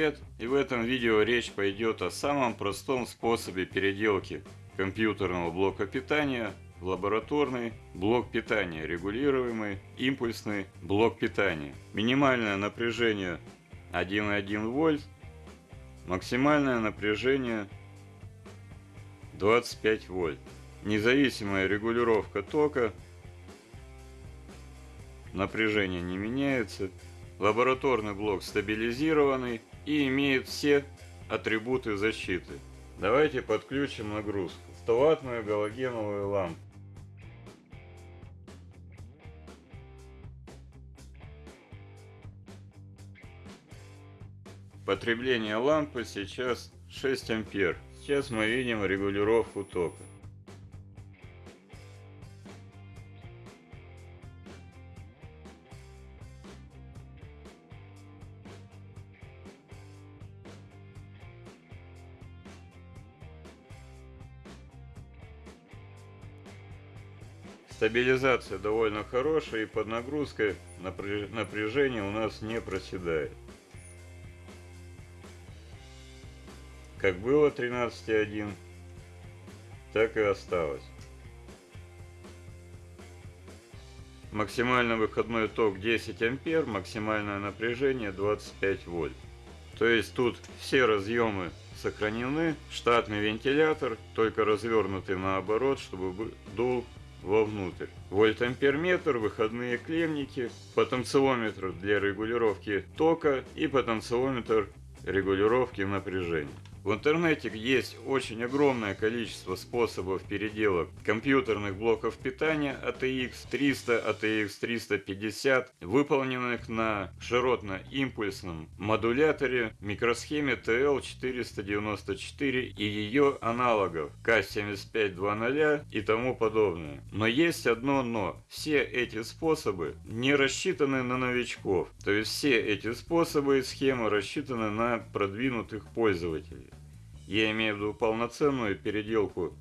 Привет! И в этом видео речь пойдет о самом простом способе переделки компьютерного блока питания в лабораторный блок питания, регулируемый импульсный блок питания. Минимальное напряжение 1,1 вольт, максимальное напряжение 25 вольт. Независимая регулировка тока, напряжение не меняется. Лабораторный блок стабилизированный и имеет все атрибуты защиты. Давайте подключим нагрузку. 100-ваттную галогеновую лампу. Потребление лампы сейчас 6 ампер. Сейчас мы видим регулировку тока. Стабилизация довольно хорошая и под нагрузкой напряжение у нас не проседает. Как было 13.1, так и осталось. Максимальный выходной ток 10 ампер, максимальное напряжение 25 вольт. То есть тут все разъемы сохранены, штатный вентилятор, только развернутый наоборот, чтобы дул вовнутрь. Вольтамперметр, выходные клемники, потенциометр для регулировки тока и потенциометр регулировки напряжения. В интернете есть очень огромное количество способов переделок компьютерных блоков питания ATX 300, ATX 350, выполненных на широтно-импульсном модуляторе микросхеме TL494 и ее аналогов K7520 и тому подобное. Но есть одно но. Все эти способы не рассчитаны на новичков. То есть все эти способы и схемы рассчитаны на продвинутых пользователей. Я имею в виду полноценную переделку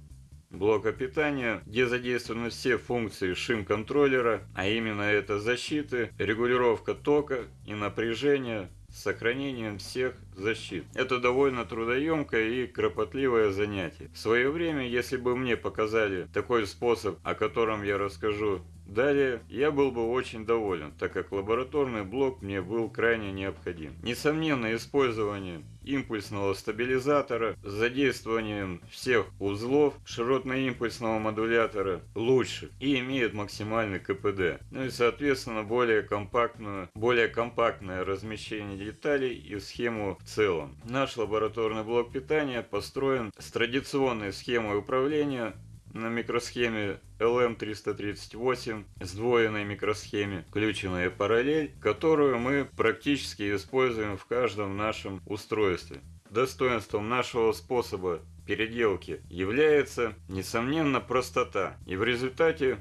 блока питания, где задействованы все функции шим-контроллера, а именно это защиты, регулировка тока и напряжения с сохранением всех защит. Это довольно трудоемкое и кропотливое занятие. В свое время, если бы мне показали такой способ, о котором я расскажу Далее, я был бы очень доволен, так как лабораторный блок мне был крайне необходим. Несомненно, использование импульсного стабилизатора с задействованием всех узлов широтно-импульсного модулятора лучше и имеет максимальный КПД. Ну и соответственно более компактную, более компактное размещение деталей и схему в целом. Наш лабораторный блок питания построен с традиционной схемой управления на микросхеме LM338, сдвоенной микросхеме, включенная параллель, которую мы практически используем в каждом нашем устройстве. Достоинством нашего способа переделки является, несомненно, простота. И в результате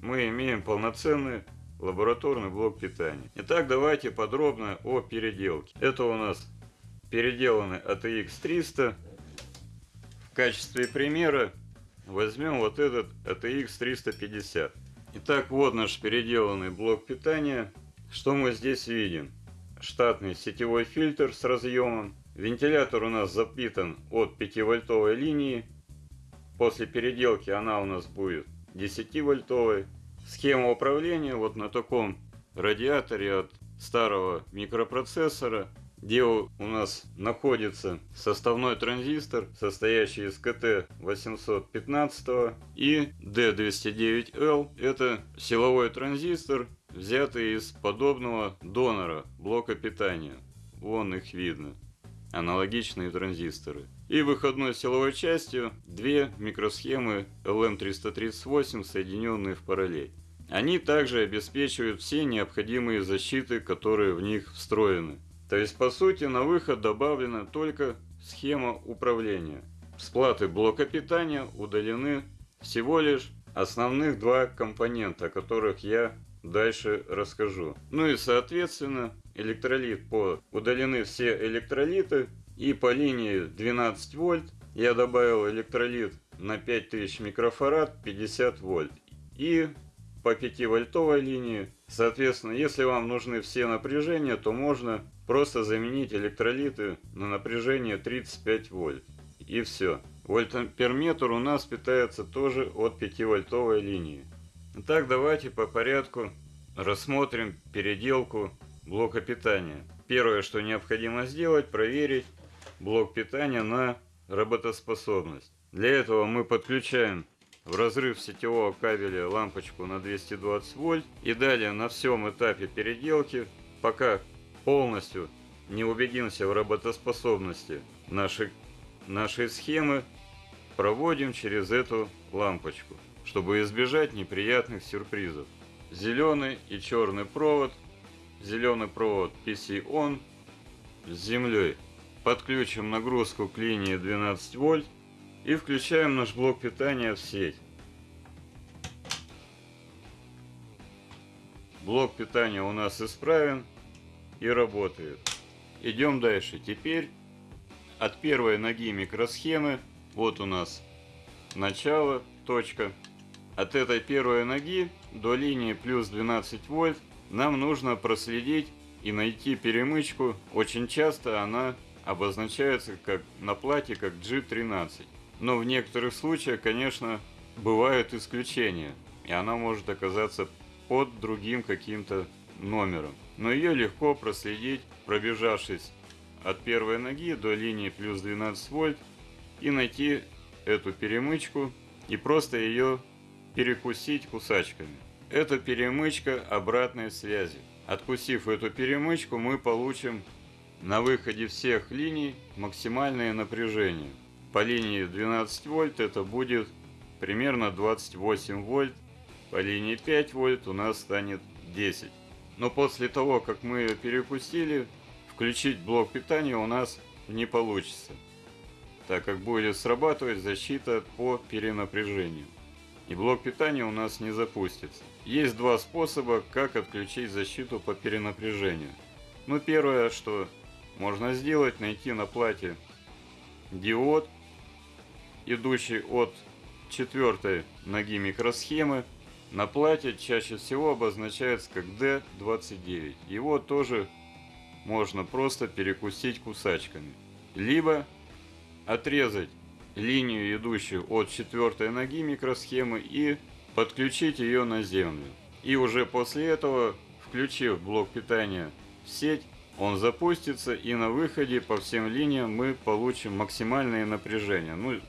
мы имеем полноценный лабораторный блок питания. Итак, давайте подробно о переделке. Это у нас переделанный ATX 300. В качестве примера Возьмем вот этот ATX 350. Итак, вот наш переделанный блок питания. Что мы здесь видим? Штатный сетевой фильтр с разъемом. Вентилятор у нас запитан от 5-вольтовой линии. После переделки она у нас будет 10-вольтовой. Схема управления вот на таком радиаторе от старого микропроцессора где у нас находится составной транзистор, состоящий из КТ-815 и D209L. Это силовой транзистор, взятый из подобного донора блока питания. Вон их видно. Аналогичные транзисторы. И выходной силовой частью две микросхемы LM338, соединенные в параллель. Они также обеспечивают все необходимые защиты, которые в них встроены. То есть по сути на выход добавлена только схема управления. С платы блока питания удалены всего лишь основных два компонента, о которых я дальше расскажу. Ну и соответственно электролит по удалены все электролиты и по линии 12 вольт я добавил электролит на 5000 микрофарад 50 вольт и по 5 вольтовой линии Соответственно, если вам нужны все напряжения, то можно просто заменить электролиты на напряжение 35 вольт. И все. Вольтамперметр у нас питается тоже от 5-вольтовой линии. Итак, давайте по порядку рассмотрим переделку блока питания. Первое, что необходимо сделать, проверить блок питания на работоспособность. Для этого мы подключаем в разрыв сетевого кабеля лампочку на 220 вольт и далее на всем этапе переделки, пока полностью не убедимся в работоспособности нашей, нашей схемы, проводим через эту лампочку, чтобы избежать неприятных сюрпризов. Зеленый и черный провод, зеленый провод PC-ON с землей. Подключим нагрузку к линии 12 вольт и включаем наш блок питания в сеть. Блок питания у нас исправен и работает. Идем дальше. Теперь от первой ноги микросхемы, вот у нас начало, точка. От этой первой ноги до линии плюс 12 вольт нам нужно проследить и найти перемычку. Очень часто она обозначается как на плате как G13. Но в некоторых случаях, конечно, бывают исключения, и она может оказаться под другим каким-то номером. Но ее легко проследить, пробежавшись от первой ноги до линии плюс 12 вольт и найти эту перемычку и просто ее перекусить кусачками. Это перемычка обратной связи. Откусив эту перемычку, мы получим на выходе всех линий максимальное напряжение. По линии 12 вольт это будет примерно 28 вольт. По линии 5 вольт у нас станет 10. Но после того, как мы ее перекусили, включить блок питания у нас не получится, так как будет срабатывать защита по перенапряжению. И блок питания у нас не запустится. Есть два способа, как отключить защиту по перенапряжению. Ну, первое, что можно сделать, найти на плате диод, идущий от четвертой ноги микросхемы, на плате чаще всего обозначается как D29. Его тоже можно просто перекусить кусачками. Либо отрезать линию, идущую от четвертой ноги микросхемы и подключить ее на землю. И уже после этого, включив блок питания в сеть, он запустится и на выходе по всем линиям мы получим максимальное напряжение. Ну,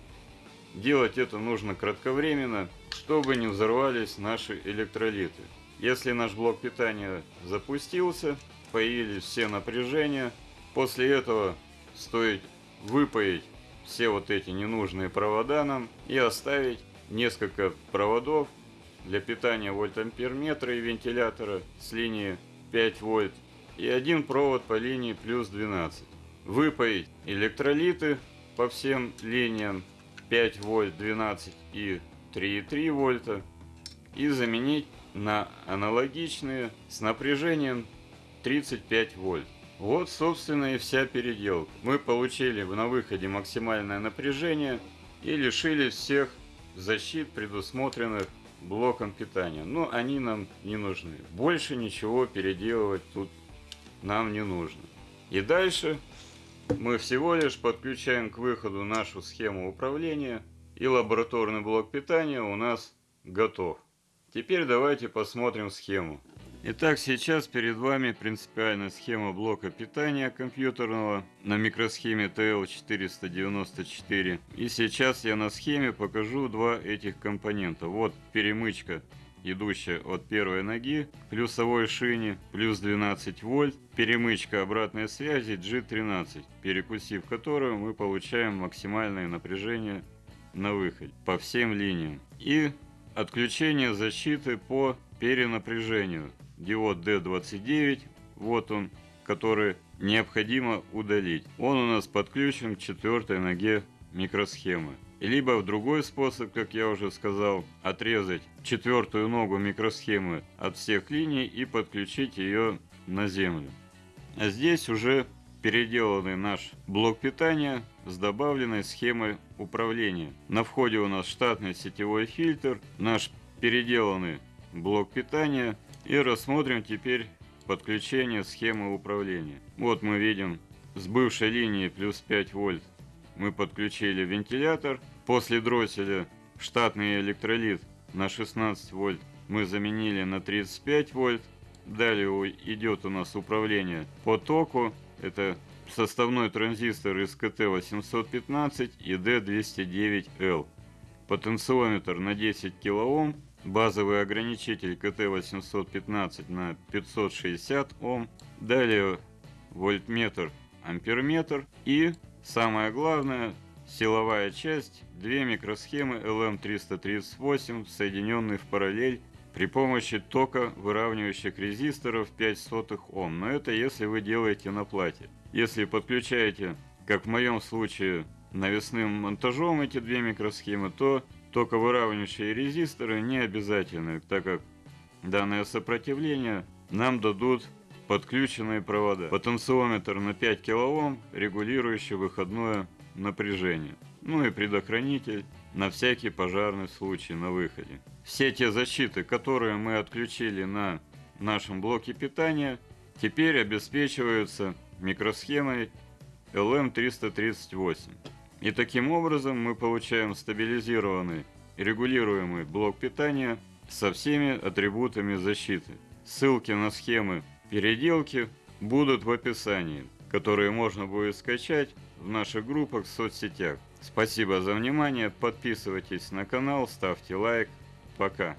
делать это нужно кратковременно, чтобы не взорвались наши электролиты. Если наш блок питания запустился, появились все напряжения, после этого стоит выпаять все вот эти ненужные провода нам и оставить несколько проводов для питания вольтамперметра и вентилятора с линии 5 вольт и один провод по линии плюс 12. Выпаять электролиты по всем линиям 5 вольт, 12 и 3,3 вольта и заменить на аналогичные с напряжением 35 вольт. Вот, собственно, и вся переделка. Мы получили на выходе максимальное напряжение и лишились всех защит, предусмотренных блоком питания. Но они нам не нужны. Больше ничего переделывать тут нам не нужно. И дальше мы всего лишь подключаем к выходу нашу схему управления и лабораторный блок питания у нас готов. Теперь давайте посмотрим схему. Итак, сейчас перед вами принципиальная схема блока питания компьютерного на микросхеме TL494. И сейчас я на схеме покажу два этих компонента. Вот перемычка идущая от первой ноги плюсовой шине, плюс 12 вольт, перемычка обратной связи G13, перекусив которую мы получаем максимальное напряжение на выход по всем линиям. И отключение защиты по перенапряжению. Диод D29, вот он, который необходимо удалить. Он у нас подключен к четвертой ноге микросхемы. Либо в другой способ, как я уже сказал, отрезать четвертую ногу микросхемы от всех линий и подключить ее на землю. А здесь уже переделанный наш блок питания с добавленной схемой управления. На входе у нас штатный сетевой фильтр, наш переделанный блок питания И рассмотрим теперь подключение схемы управления. Вот мы видим с бывшей линии плюс 5 вольт мы подключили вентилятор. После дросселя штатный электролит на 16 вольт мы заменили на 35 вольт. Далее идет у нас управление по току. Это составной транзистор из КТ-815 и D209L. Потенциометр на 10 кОм. Базовый ограничитель КТ-815 на 560 Ом. Далее вольтметр, амперметр. И самое главное, силовая часть, две микросхемы LM338, соединенные в параллель при помощи тока выравнивающих резисторов 5 сотых Ом. Но это если вы делаете на плате. Если подключаете, как в моем случае, навесным монтажом эти две микросхемы, то токовыравнивающие резисторы не обязательны, так как данное сопротивление нам дадут подключенные провода. Потенциометр на 5 кОм, регулирующий выходное напряжение. Ну и предохранитель на всякий пожарный случай на выходе. Все те защиты, которые мы отключили на нашем блоке питания, теперь обеспечиваются микросхемой LM338. И таким образом мы получаем стабилизированный регулируемый блок питания со всеми атрибутами защиты. Ссылки на схемы переделки будут в описании, которые можно будет скачать в наших группах в соцсетях. Спасибо за внимание, подписывайтесь на канал, ставьте лайк. Пока.